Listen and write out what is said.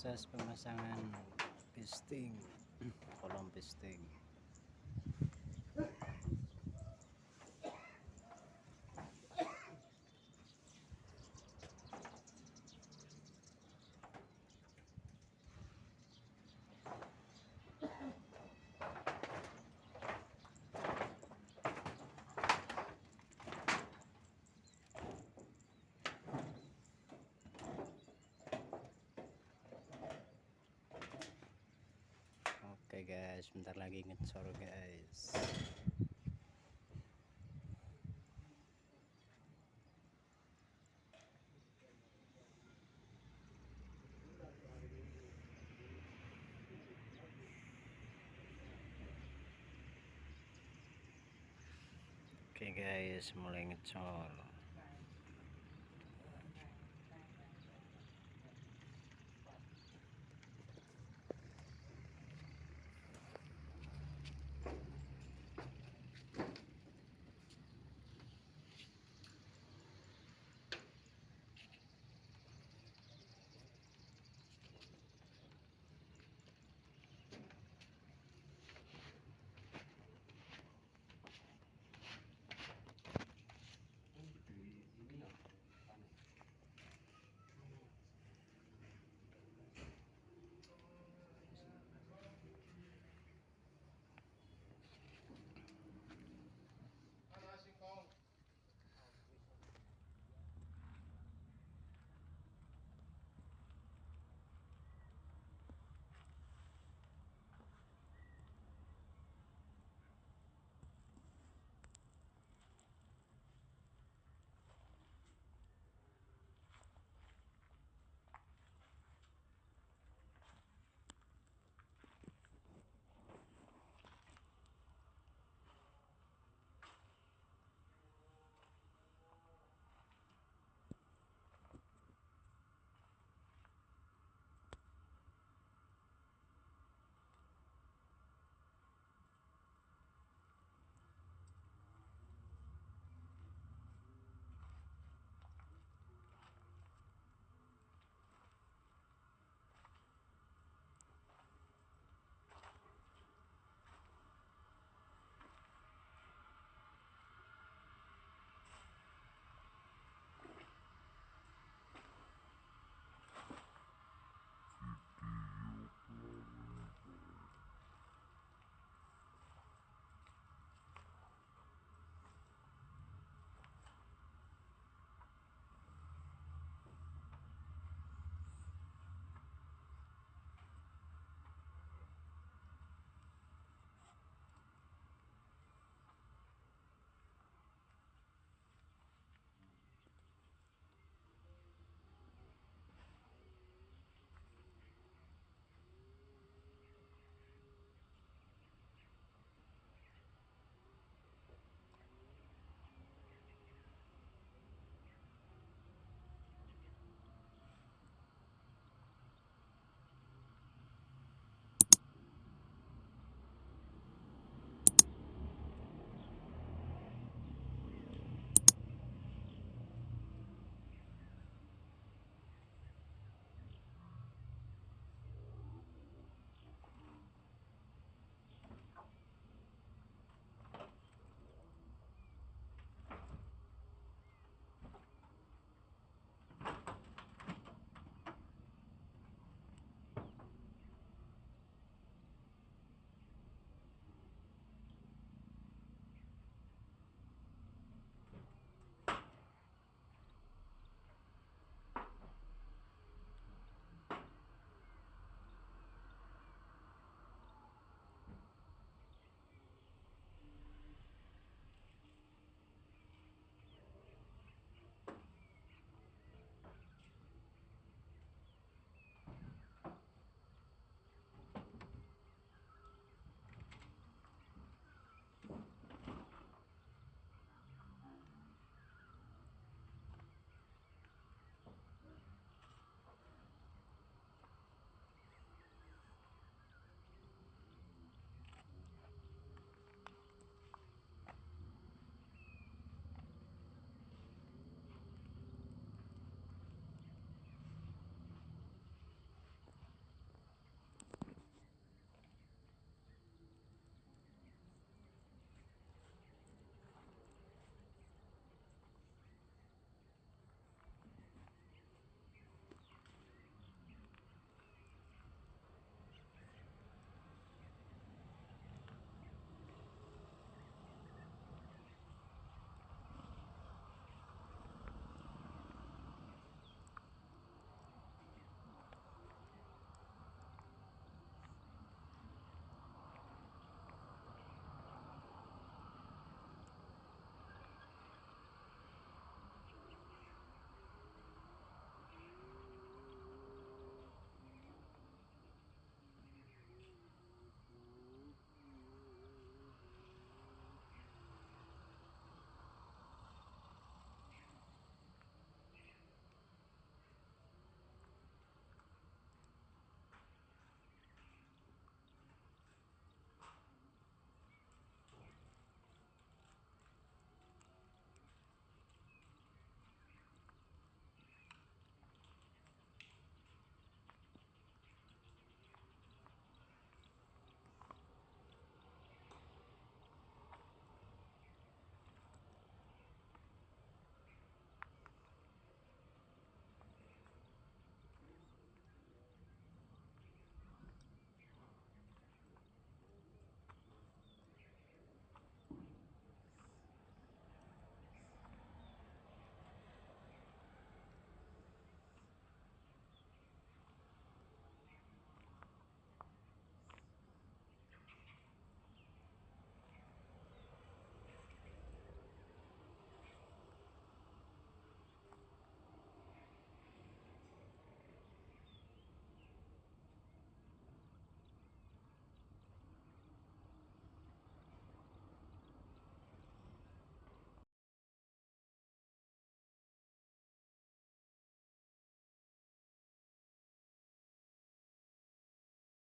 Texas pamasangan pisting. Kolong pisting. Guys bentar lagi ngecor guys. Oke guys mulai ngecor